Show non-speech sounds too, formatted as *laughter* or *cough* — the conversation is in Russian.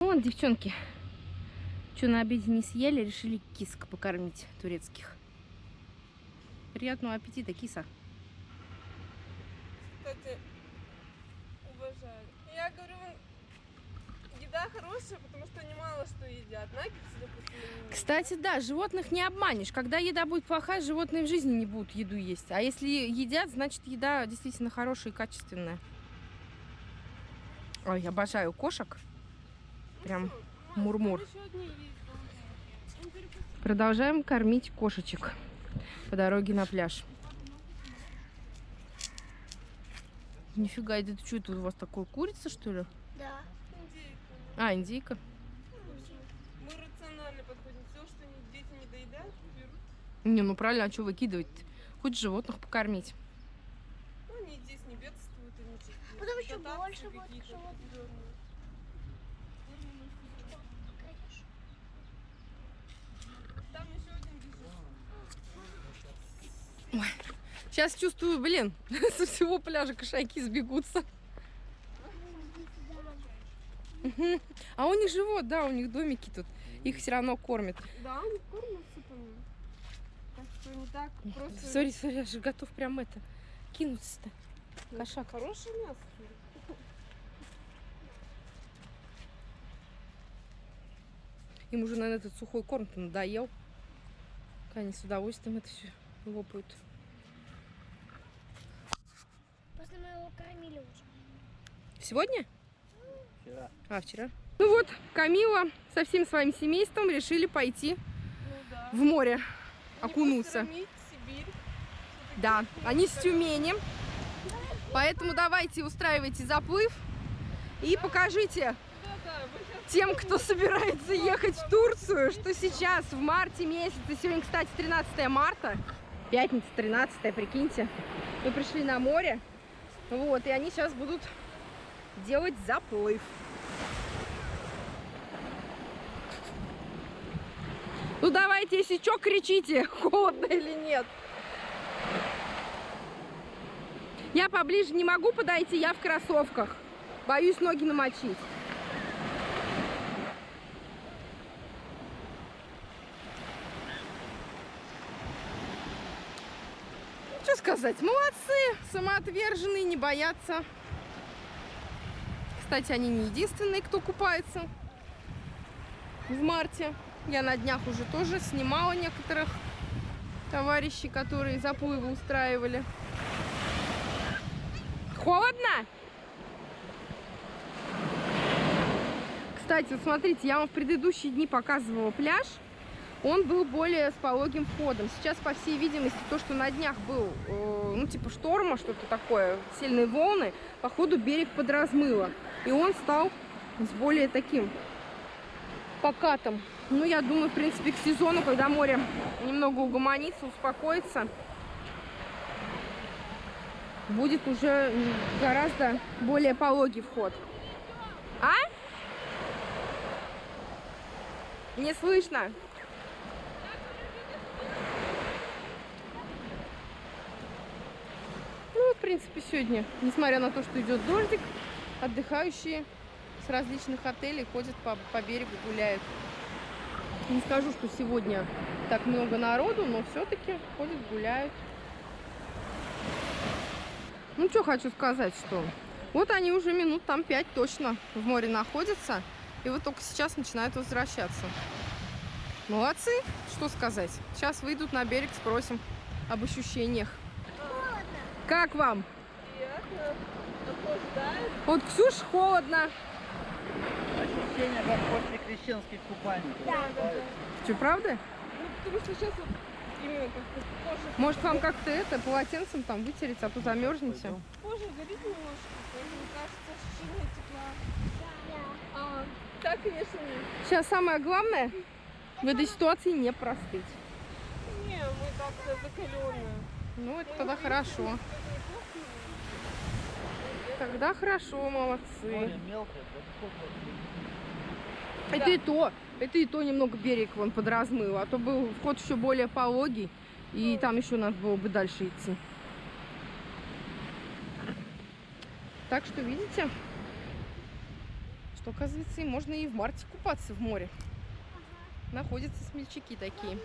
Вот, девчонки, что на обеде не съели, решили кисок покормить турецких. Приятного аппетита, киса. Кстати, уважаю. Я говорю, еда хорошая, потому что они мало что едят. Наггетсы, допустим, Кстати, да, животных не обманешь. Когда еда будет плохая, животные в жизни не будут еду есть. А если едят, значит еда действительно хорошая и качественная. Ой, обожаю кошек. Прям мурмур. Продолжаем кормить кошечек по дороге на пляж. Нифига, это что это у вас такое курица, что ли? Да. Индейка. А, индейка. Мы рационально подходим. Все, что не- дети не доедают, берут. Не, ну правильно, а что выкидывать? Хоть животных покормить. Ну, они здесь не бедствуют, и ничего. Потом еще больше животных. определенные. Там еще один бежит. Сейчас чувствую, блин, *laughs* со всего пляжа кошаки сбегутся. А у них живот, да, у них домики тут. Их все равно кормят. Да, они кормятся там. Так что не так просто. Сори, сори, я же готов прям это кинуться-то. Ну, Кошак. Хорошее мясо. Им уже, наверное, этот сухой корм-то надоел. Они с удовольствием это все лопают. После мы его кормили уже. Сегодня? Вчера. А, вчера. Ну вот, Камила со всем своим семейством решили пойти Ну да. в море, Не окунуться. Да, они с Тюмени. Поэтому давайте устраивайте заплыв и покажите тем, кто собирается *laughs* ехать в Турцию, что сейчас в марте месяце, сегодня, кстати, 13 марта, пятница 13, прикиньте, мы пришли на море, вот, и они сейчас будут делать заплыв. Ну давайте, если что, кричите, *laughs* холодно или нет. Я поближе не могу подойти, я в кроссовках. Боюсь ноги намочить. Сказать, молодцы, самоотверженные, не боятся. Кстати, они не единственные, кто купается в марте. Я на днях уже тоже снимала некоторых товарищей, которые заплывы устраивали. Холодно? Кстати, вот смотрите, я вам в предыдущие дни показывала пляж. Он был более с пологим входом. Сейчас, по всей видимости, то, что на днях был, э, ну, типа шторма, что-то такое, сильные волны, походу берег подразмыло. И он стал с более таким покатом. Ну, я думаю, в принципе, к сезону, когда море немного угомонится, успокоится, будет уже гораздо более пологий вход. А? Не слышно. Ну, вот, в принципе, сегодня, несмотря на то, что идет дождик, отдыхающие с различных отелей ходят по, по берегу, гуляют. Не скажу, что сегодня так много народу, но все-таки ходят, гуляют. Ну, что хочу сказать, что вот они уже минут там 5 точно в море находятся. И вот только сейчас начинают возвращаться. Молодцы, что сказать. Сейчас выйдут на берег, спросим об ощущениях. Как вам? приятно. Охлаждает. Вот Ксюш холодно. Ощущение, как после крещенских купальников. Да, да, Что, правда? Ну, потому что сейчас вот именно как-то кожа, Может вам как-то это полотенцем там вытереть, а то замерзнете. Кожа горит немножко. Поэтому кажется ощущение тепла. да. А, так, конечно, нет. Сейчас самое главное в этой ситуации не простыть. Не, мы так-то закаленные. Ну, это тогда хорошо. Тогда хорошо, молодцы. Это и то, это и то немного берег вон подразмыло, а то был вход еще более пологий, и там еще надо было бы дальше идти. Так что, видите, что, оказывается, и можно и в марте купаться в море. Находятся смельчаки такие.